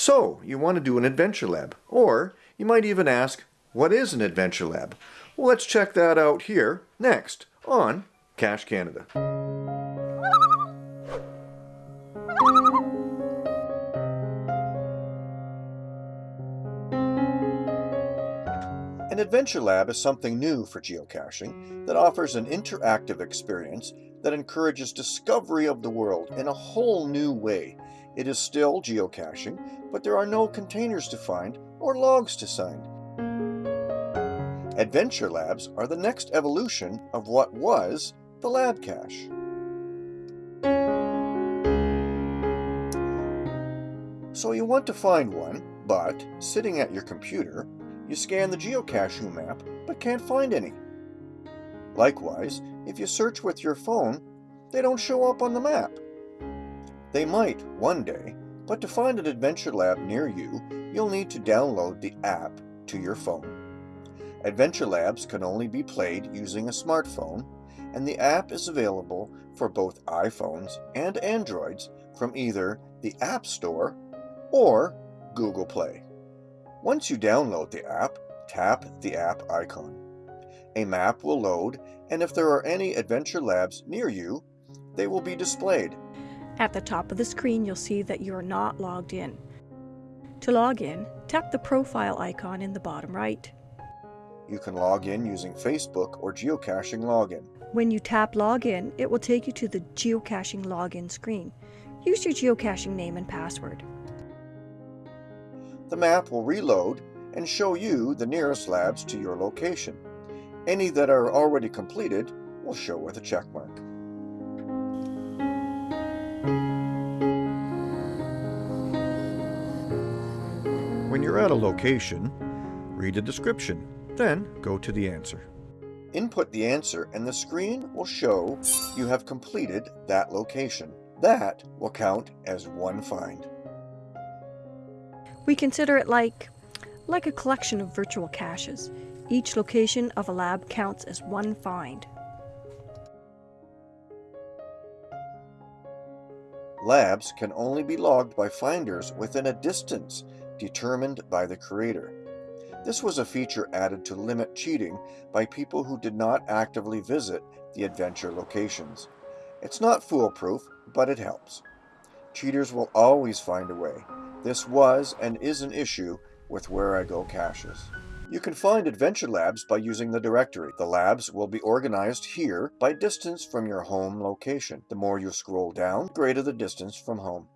So, you want to do an adventure lab, or you might even ask, what is an adventure lab? Well, let's check that out here next on Cache Canada. An adventure lab is something new for geocaching that offers an interactive experience that encourages discovery of the world in a whole new way. It is still geocaching, but there are no containers to find or logs to sign. Adventure labs are the next evolution of what was the lab cache. So you want to find one, but sitting at your computer, you scan the geocaching map but can't find any. Likewise, if you search with your phone, they don't show up on the map. They might one day, but to find an adventure lab near you, you'll need to download the app to your phone. Adventure labs can only be played using a smartphone, and the app is available for both iPhones and Androids from either the App Store or Google Play. Once you download the app, tap the app icon. A map will load, and if there are any adventure labs near you, they will be displayed. At the top of the screen, you'll see that you are not logged in. To log in, tap the profile icon in the bottom right. You can log in using Facebook or geocaching login. When you tap login, it will take you to the geocaching login screen. Use your geocaching name and password. The map will reload and show you the nearest labs to your location. Any that are already completed will show with a check you're at a location, read the description, then go to the answer. Input the answer and the screen will show you have completed that location. That will count as one find. We consider it like, like a collection of virtual caches. Each location of a lab counts as one find. Labs can only be logged by finders within a distance determined by the creator. This was a feature added to limit cheating by people who did not actively visit the adventure locations. It's not foolproof, but it helps. Cheaters will always find a way. This was and is an issue with Wherigo caches. You can find Adventure Labs by using the directory. The labs will be organized here by distance from your home location. The more you scroll down, the greater the distance from home.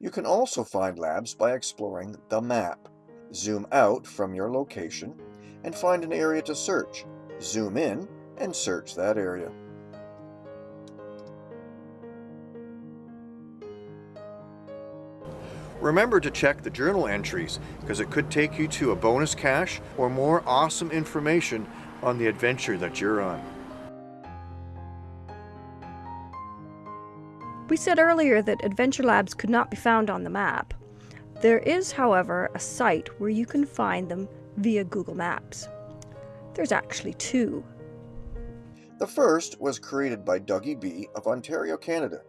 You can also find labs by exploring the map. Zoom out from your location and find an area to search. Zoom in and search that area. Remember to check the journal entries because it could take you to a bonus cache or more awesome information on the adventure that you're on. We said earlier that Adventure Labs could not be found on the map. There is, however, a site where you can find them via Google Maps. There's actually two. The first was created by Dougie B. of Ontario, Canada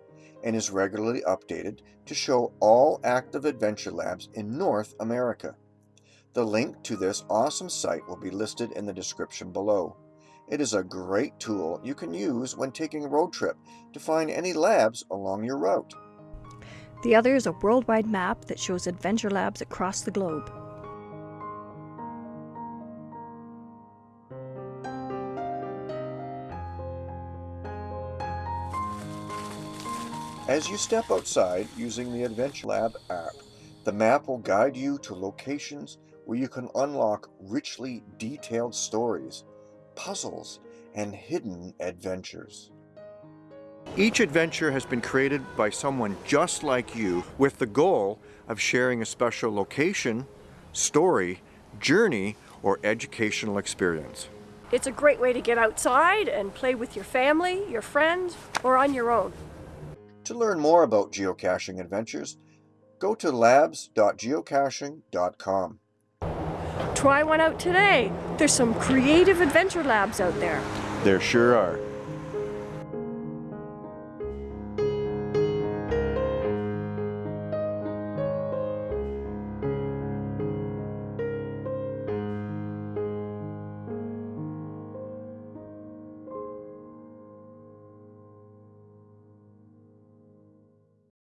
and is regularly updated to show all active adventure labs in North America. The link to this awesome site will be listed in the description below. It is a great tool you can use when taking a road trip to find any labs along your route. The other is a worldwide map that shows adventure labs across the globe. As you step outside using the Adventure Lab app, the map will guide you to locations where you can unlock richly detailed stories, puzzles, and hidden adventures. Each adventure has been created by someone just like you with the goal of sharing a special location, story, journey, or educational experience. It's a great way to get outside and play with your family, your friends, or on your own. To learn more about geocaching adventures, go to labs.geocaching.com. Try one out today. There's some creative adventure labs out there. There sure are.